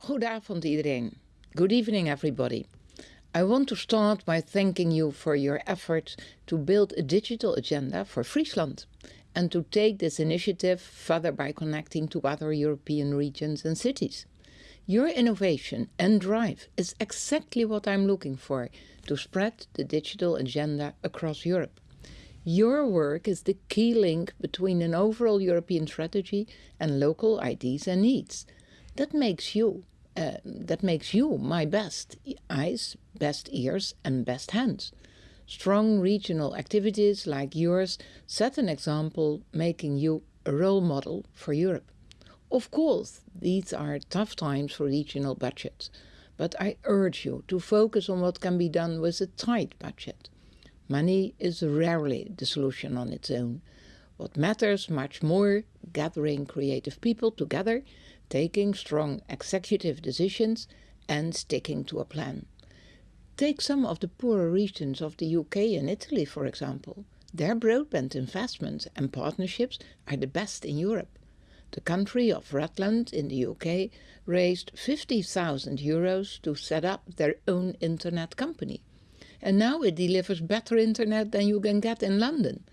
Goedenavond iedereen. Good evening everybody. I want to start by thanking you for your efforts to build a digital agenda for Friesland and to take this initiative further by connecting to other European regions and cities. Your innovation and drive is exactly what I'm looking for to spread the digital agenda across Europe. Your work is the key link between an overall European strategy and local ideas and needs. That makes you uh, that makes you my best eyes, best ears and best hands. Strong regional activities like yours set an example making you a role model for Europe. Of course, these are tough times for regional budgets, but I urge you to focus on what can be done with a tight budget. Money is rarely the solution on its own. What matters much more, gathering creative people together taking strong executive decisions and sticking to a plan. Take some of the poorer regions of the UK and Italy, for example. Their broadband investments and partnerships are the best in Europe. The country of Rutland in the UK raised 50,000 euros to set up their own internet company. And now it delivers better internet than you can get in London.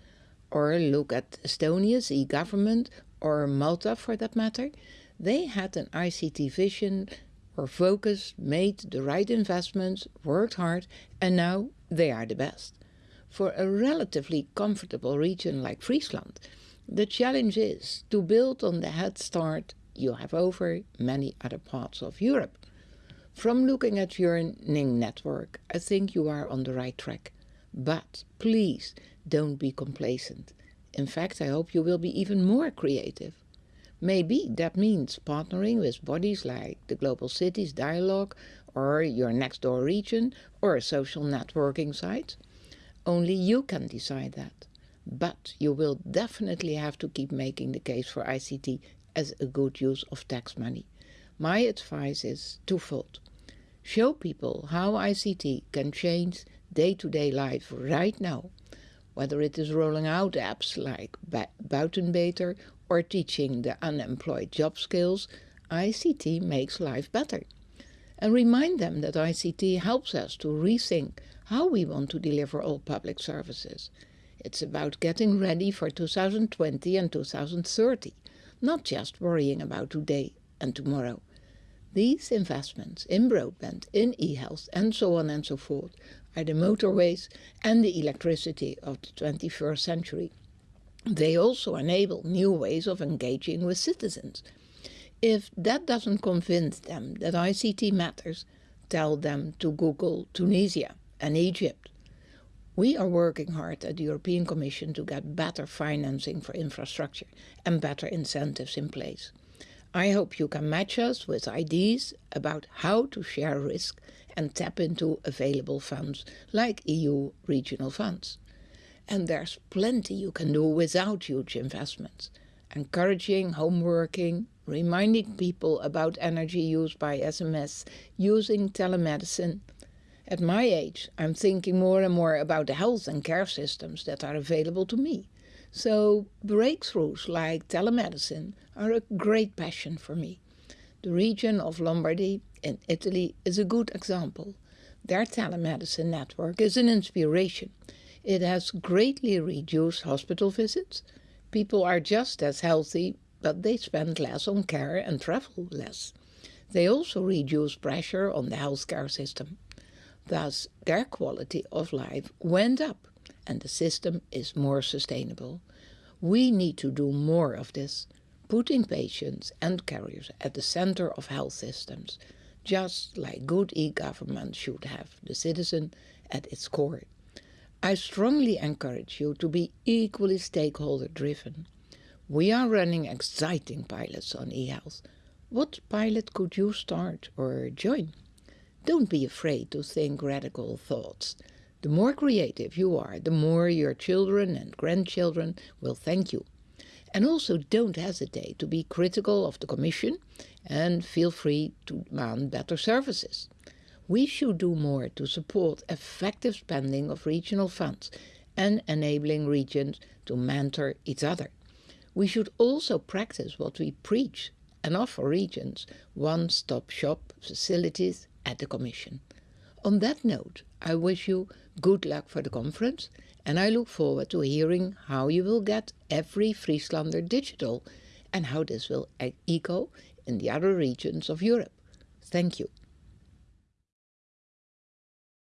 Or look at Estonia's e-government, or Malta for that matter. They had an ICT vision, were focused, made the right investments, worked hard, and now they are the best. For a relatively comfortable region like Friesland, the challenge is to build on the head start you have over many other parts of Europe. From looking at your Ning network, I think you are on the right track. But please don't be complacent. In fact, I hope you will be even more creative. Maybe that means partnering with bodies like the Global Cities Dialogue or your next door region or a social networking site. Only you can decide that. But you will definitely have to keep making the case for ICT as a good use of tax money. My advice is twofold. Show people how ICT can change day-to-day -day life right now, whether it is rolling out apps like Buitenbeter or teaching the unemployed job skills, ICT makes life better. And remind them that ICT helps us to rethink how we want to deliver all public services. It's about getting ready for 2020 and 2030, not just worrying about today and tomorrow. These investments in broadband, in e-health and so on and so forth are the motorways and the electricity of the 21st century. They also enable new ways of engaging with citizens. If that doesn't convince them that ICT matters, tell them to Google Tunisia and Egypt. We are working hard at the European Commission to get better financing for infrastructure and better incentives in place. I hope you can match us with ideas about how to share risk and tap into available funds like EU regional funds. And there's plenty you can do without huge investments. Encouraging home working, reminding people about energy use by SMS, using telemedicine. At my age, I'm thinking more and more about the health and care systems that are available to me. So breakthroughs like telemedicine are a great passion for me. The region of Lombardy in Italy is a good example. Their telemedicine network is an inspiration. It has greatly reduced hospital visits. People are just as healthy, but they spend less on care and travel less. They also reduce pressure on the healthcare system. Thus, their quality of life went up and the system is more sustainable. We need to do more of this, putting patients and carriers at the center of health systems, just like good e-government should have the citizen at its core. I strongly encourage you to be equally stakeholder driven. We are running exciting pilots on eHealth. What pilot could you start or join? Don't be afraid to think radical thoughts. The more creative you are, the more your children and grandchildren will thank you. And also don't hesitate to be critical of the Commission and feel free to demand better services. We should do more to support effective spending of regional funds and enabling regions to mentor each other. We should also practice what we preach and offer regions one-stop shop facilities at the Commission. On that note, I wish you good luck for the conference and I look forward to hearing how you will get every Frieslander digital and how this will echo in the other regions of Europe. Thank you.